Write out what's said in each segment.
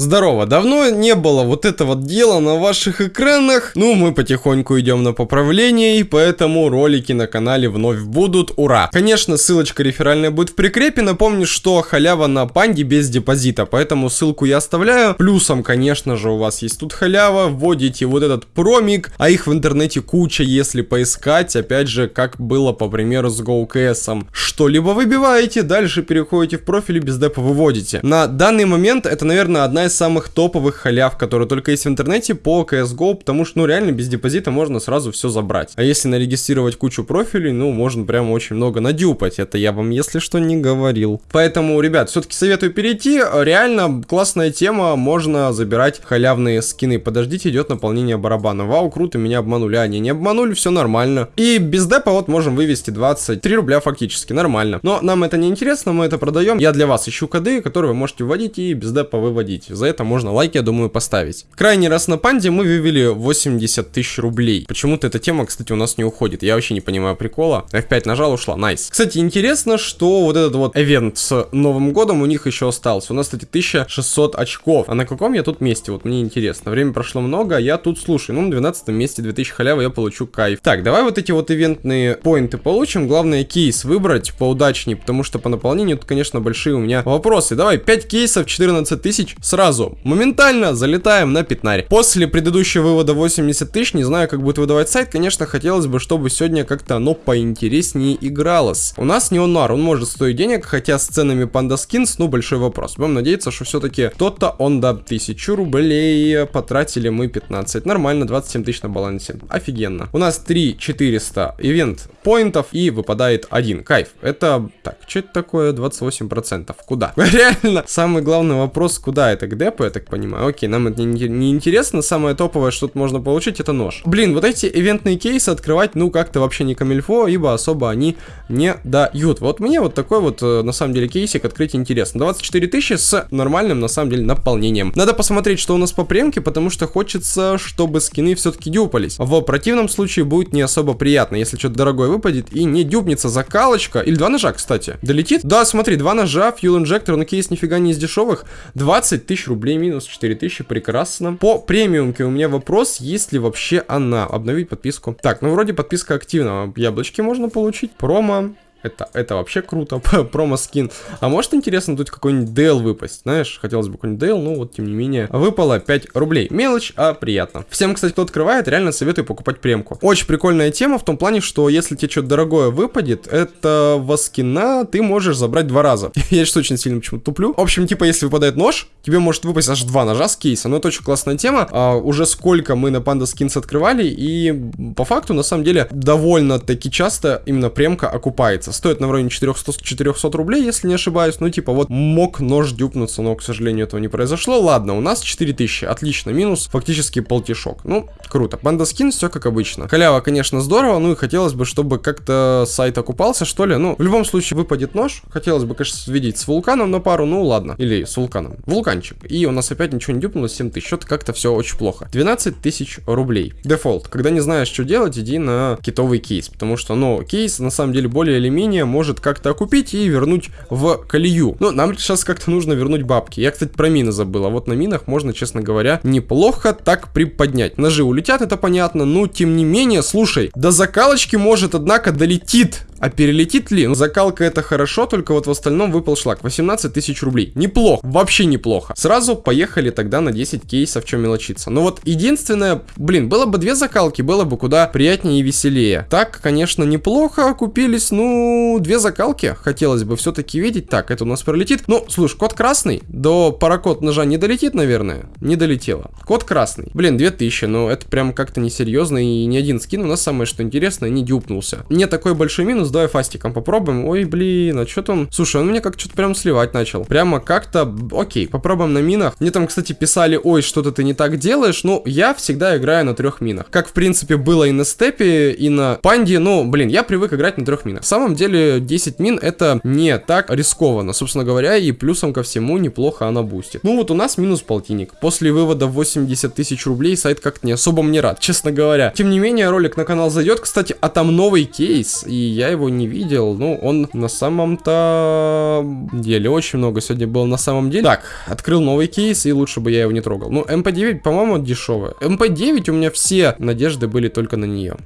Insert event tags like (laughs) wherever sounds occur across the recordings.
Здорово, давно не было вот этого дела на ваших экранах. Ну, мы потихоньку идем на поправление, и поэтому ролики на канале вновь будут. Ура! Конечно, ссылочка реферальная будет в прикрепе. Напомню, что халява на панде без депозита, поэтому ссылку я оставляю. Плюсом, конечно же, у вас есть тут халява. Вводите вот этот промик, а их в интернете куча, если поискать. Опять же, как было, по примеру, с GoKS. Что-либо выбиваете, дальше переходите в профиль и без депа выводите. На данный момент это, наверное, одна из из самых топовых халяв, которые только есть в интернете по CSGO, потому что, ну, реально без депозита можно сразу все забрать. А если нарегистрировать кучу профилей, ну, можно прямо очень много надюпать. Это я вам, если что, не говорил. Поэтому, ребят, все-таки советую перейти. Реально классная тема, можно забирать халявные скины. Подождите, идет наполнение барабана. Вау, круто, меня обманули. А, не, не обманули, все нормально. И без депа вот можем вывести 23 рубля фактически, нормально. Но нам это не интересно, мы это продаем. Я для вас ищу коды, которые вы можете вводить и без депа выводить за это можно лайк, я думаю, поставить. Крайний раз на панде мы вывели 80 тысяч рублей. Почему-то эта тема, кстати, у нас не уходит. Я вообще не понимаю прикола. F5 нажал, ушла. Nice. Кстати, интересно, что вот этот вот эвент с Новым годом у них еще остался. У нас, кстати, 1600 очков. А на каком я тут месте? Вот мне интересно. Время прошло много, а я тут слушаю. Ну, на 12 месте 2000 халявы я получу кайф. Так, давай вот эти вот ивентные поинты получим. Главное, кейс выбрать поудачнее, потому что по наполнению тут, конечно, большие у меня вопросы. Давай, 5 кейсов, 14 тысяч сразу сразу, моментально залетаем на пятнарь. После предыдущего вывода 80 тысяч, не знаю, как будет выдавать сайт, конечно, хотелось бы, чтобы сегодня как-то оно поинтереснее игралось. У нас неонар, он может стоить денег, хотя с ценами панда скинс, ну, большой вопрос. Будем надеяться, что все-таки кто-то он да 1000 рублей, потратили мы 15. Нормально, 27 тысяч на балансе. Офигенно. У нас 3 400 ивент поинтов и выпадает один. Кайф. Это, так, что это такое? 28%. Куда? (laughs) Реально, самый главный вопрос, куда это? К депу, я так понимаю. Окей, нам это не, не интересно. Самое топовое, что тут можно получить, это нож. Блин, вот эти ивентные кейсы открывать, ну, как-то вообще не камильфо, ибо особо они не дают. Вот мне вот такой вот, э, на самом деле, кейсик открыть интересно. 24 тысячи с нормальным, на самом деле, наполнением. Надо посмотреть, что у нас по премке, потому что хочется, чтобы скины все-таки дюпались. В противном случае будет не особо приятно, если что-то дорогое выпадет и не дюбнется закалочка. Или два ножа, кстати. Долетит? Да, смотри, два ножа, fuel инжектор, но кейс нифига не из дешевых. 20 тысяч рублей минус 4 тысячи, прекрасно. По премиумке у меня вопрос, есть ли вообще она. Обновить подписку. Так, ну вроде подписка активна. Яблочки можно получить. Промо. Это, это вообще круто, (laughs) промо-скин. А может, интересно, тут какой-нибудь Дейл выпасть, знаешь? Хотелось бы какой-нибудь Дейл, но вот, тем не менее, выпало 5 рублей. Мелочь, а приятно. Всем, кстати, кто открывает, реально советую покупать премку. Очень прикольная тема в том плане, что если тебе что-то дорогое выпадет, этого скина ты можешь забрать два раза. (laughs) Я сейчас очень сильно почему-то туплю. В общем, типа, если выпадает нож, тебе может выпасть аж два ножа с кейса. Но это очень классная тема. А, уже сколько мы на Panda Skins открывали, и по факту, на самом деле, довольно-таки часто именно премка окупается кажется, стоит на уровне 400, 400 рублей, если не ошибаюсь. Ну, типа, вот мог нож дюпнуться, но, к сожалению, этого не произошло. Ладно, у нас 4000, отлично, минус фактически полтишок. Ну, круто. Банда скин, все как обычно. Халява, конечно, здорово, ну и хотелось бы, чтобы как-то сайт окупался, что ли. Ну, в любом случае, выпадет нож. Хотелось бы, конечно, видеть с вулканом на пару, ну ладно. Или с вулканом. Вулканчик. И у нас опять ничего не дюпнулось, 7 тысяч. Что-то как-то все очень плохо. 12 тысяч рублей. Дефолт. Когда не знаешь, что делать, иди на китовый кейс. Потому что, ну, кейс на самом деле более или менее менее может как-то окупить и вернуть в колею. Но нам сейчас как-то нужно вернуть бабки. Я, кстати, про мины забыл. А вот на минах можно, честно говоря, неплохо так приподнять. Ножи улетят, это понятно. Но, тем не менее, слушай, до закалочки может, однако, долетит а перелетит ли? Ну, закалка это хорошо, только вот в остальном выпал шлак. 18 тысяч рублей. Неплохо, вообще неплохо. Сразу поехали тогда на 10 кейсов, чем мелочиться. Но вот единственное, блин, было бы две закалки, было бы куда приятнее и веселее. Так, конечно, неплохо купились, ну, две закалки хотелось бы все-таки видеть. Так, это у нас пролетит. Ну, слушай, код красный, до паракод ножа не долетит, наверное? Не долетело. Код красный. Блин, 2000, но это прям как-то несерьезно, и ни один скин у нас самое что интересное не дюпнулся. Не такой большой минус, давай фастиком попробуем. Ой, блин, а что там? Слушай, он меня как что-то прям сливать начал. Прямо как-то, окей, попробуем на минах. Мне там, кстати, писали, ой, что-то ты не так делаешь. Ну, я всегда играю на трех минах. Как, в принципе, было и на степе, и на панде. Ну, блин, я привык играть на трех минах. В самом деле, 10 мин это не так рискованно, собственно говоря, и плюсом ко всему неплохо она бустит. Ну, вот у нас минус полтинник. После вывода 80 тысяч рублей сайт как-то не особо мне рад, честно говоря. Тем не менее, ролик на канал зайдет, кстати, а там новый кейс, и я его его не видел. Ну, он на самом-то деле очень много сегодня было на самом деле. Так, открыл новый кейс, и лучше бы я его не трогал. Ну, МП-9, по-моему, дешевая. МП-9 у меня все надежды были только на нее.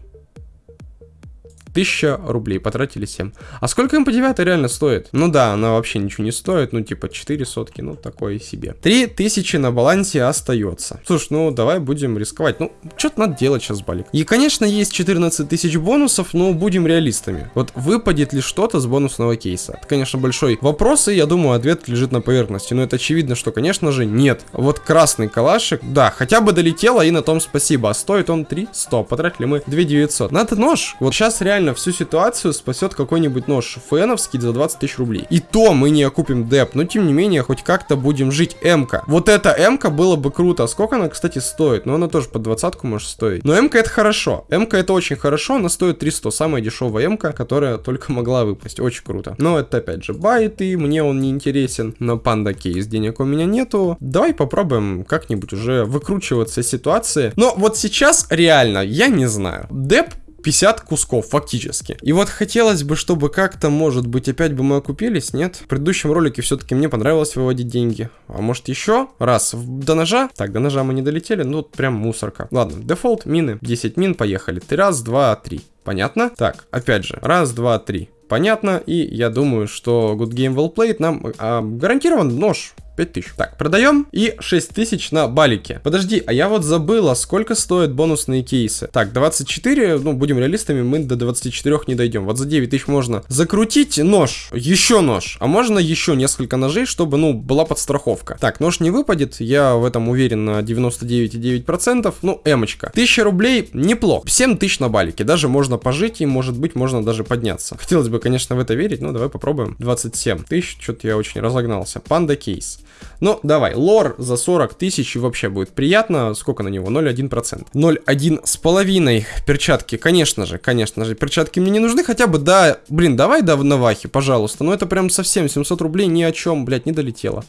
1000 рублей, потратили 7. А сколько МП9 реально стоит? Ну да, она вообще ничего не стоит, ну типа 4 сотки, ну такое себе. 3000 на балансе остается. Слушай, ну давай будем рисковать. Ну, что-то надо делать сейчас, Балик. И, конечно, есть 14 тысяч бонусов, но будем реалистами. Вот выпадет ли что-то с бонусного кейса? Это, конечно, большой вопрос, и я думаю, ответ лежит на поверхности. Но это очевидно, что, конечно же, нет. Вот красный калашик, да, хотя бы долетело, и на том спасибо. А стоит он 300, потратили мы 2900. Надо нож. Вот сейчас реально реально всю ситуацию спасет какой-нибудь нож феновский за 20 тысяч рублей. И то мы не окупим деп, но тем не менее хоть как-то будем жить. М-ка. Вот эта М-ка было бы круто. А сколько она, кстати, стоит? Ну, она тоже под двадцатку может стоить. Но М-ка это хорошо. М-ка это очень хорошо, она стоит 300. Самая дешевая М-ка, которая только могла выпасть. Очень круто. Но это опять же байт, и мне он не интересен. На панда кейс денег у меня нету. Давай попробуем как-нибудь уже выкручиваться из ситуации. Но вот сейчас реально, я не знаю. Деп 50 кусков, фактически. И вот хотелось бы, чтобы как-то, может быть, опять бы мы окупились, нет? В предыдущем ролике все-таки мне понравилось выводить деньги. А может еще раз до ножа? Так, до ножа мы не долетели, ну прям мусорка. Ладно, дефолт, мины, 10 мин, поехали. Три раз, два, три. Понятно? Так, опять же, раз, два, три. Понятно, и я думаю, что Good Game Well Played нам а, гарантирован нож 5000. Так, продаем. И 6000 на балике. Подожди, а я вот забыла, сколько стоят бонусные кейсы. Так, 24, ну, будем реалистами, мы до 24 не дойдем. Вот за 9000 можно закрутить нож, еще нож, а можно еще несколько ножей, чтобы, ну, была подстраховка. Так, нож не выпадет, я в этом уверен на 99,9%. Ну, эмочка. 1000 рублей неплохо. 7000 на балике, даже можно пожить и, может быть, можно даже подняться. Хотелось бы, конечно, в это верить, но давай попробуем. 27 тысяч, что-то я очень разогнался. Панда кейс. Ну, давай, лор за 40 тысяч вообще будет приятно. Сколько на него? 0,1%. 0,1 с половиной. Перчатки, конечно же, конечно же. Перчатки мне не нужны, хотя бы, да, блин, давай да, на вахе, пожалуйста. Ну, это прям совсем 700 рублей ни о чем, блядь, не долетело.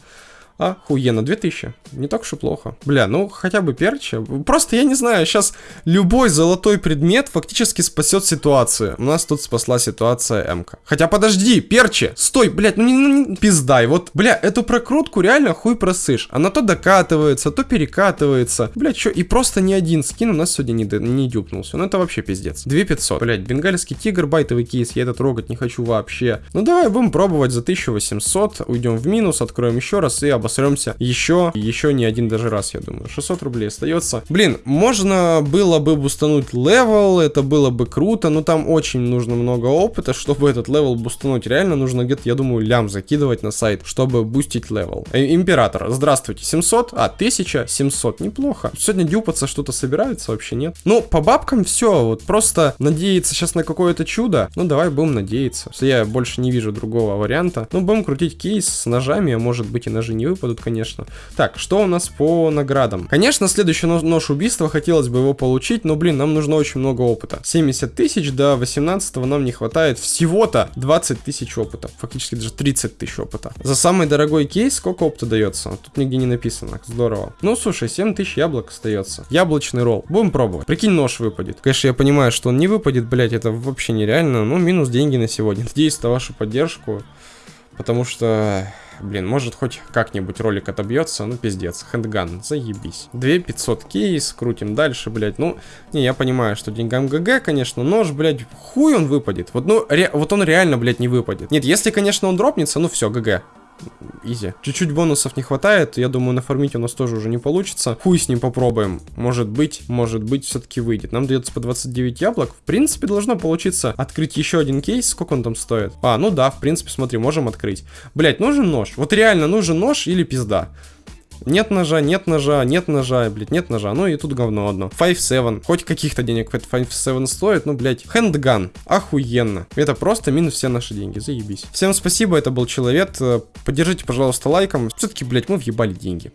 Охуенно, 2000. Не так уж и плохо. Бля, ну хотя бы перча. Просто я не знаю, сейчас любой золотой предмет фактически спасет ситуацию. У нас тут спасла ситуация МК. Хотя подожди, перчи, стой, блядь, ну не, ну не пиздай. Вот, бля, эту прокрутку реально хуй просышь. Она то докатывается, то перекатывается. Блядь, что, и просто ни один скин у нас сегодня не, не дюпнулся. Ну это вообще пиздец. 2500. Блядь, бенгальский тигр, байтовый кейс, я это трогать не хочу вообще. Ну давай будем пробовать за 1800. Уйдем в минус, откроем еще раз и об обосремся еще, еще не один даже раз, я думаю. 600 рублей остается. Блин, можно было бы бустануть левел, это было бы круто, но там очень нужно много опыта, чтобы этот левел бустануть. Реально нужно где-то, я думаю, лям закидывать на сайт, чтобы бустить левел. Э, император, здравствуйте, 700, а 1700, неплохо. Сегодня дюпаться что-то собирается, вообще нет. Ну, по бабкам все, вот просто надеяться сейчас на какое-то чудо. Ну, давай будем надеяться. Я больше не вижу другого варианта. Ну, будем крутить кейс с ножами, а может быть и ножи не выпадут, конечно. Так, что у нас по наградам? Конечно, следующий нож, убийства, хотелось бы его получить, но, блин, нам нужно очень много опыта. 70 тысяч, до 18 нам не хватает всего-то 20 тысяч опыта. Фактически даже 30 тысяч опыта. За самый дорогой кейс сколько опыта дается? Тут нигде не написано. Здорово. Ну, слушай, 7 тысяч яблок остается. Яблочный ролл. Будем пробовать. Прикинь, нож выпадет. Конечно, я понимаю, что он не выпадет, блять, это вообще нереально. Ну, минус деньги на сегодня. Надеюсь на вашу поддержку. Потому что Блин, может хоть как-нибудь ролик отобьется, ну пиздец, handgun, заебись. 2500 кейс, крутим дальше, блядь, ну, не, я понимаю, что деньгам GG, конечно, нож, блядь, хуй он выпадет, вот, ну, ре, вот он реально, блядь, не выпадет. Нет, если, конечно, он дропнется, ну все, GG, easy. Чуть-чуть бонусов не хватает. Я думаю, нафармить у нас тоже уже не получится. Хуй с ним попробуем. Может быть, может быть, все-таки выйдет. Нам дается по 29 яблок. В принципе, должно получиться открыть еще один кейс. Сколько он там стоит? А, ну да, в принципе, смотри, можем открыть. Блять, нужен нож. Вот реально нужен нож или пизда. Нет ножа, нет ножа, нет ножа, блядь, нет ножа. Ну и тут говно одно. 5-7. Хоть каких-то денег 5-7 стоит, ну, блядь. Хендган. Охуенно. Это просто минус все наши деньги. Заебись. Всем спасибо, это был Человек. Поддержите, пожалуйста, лайком. Все-таки, блядь, мы въебали деньги.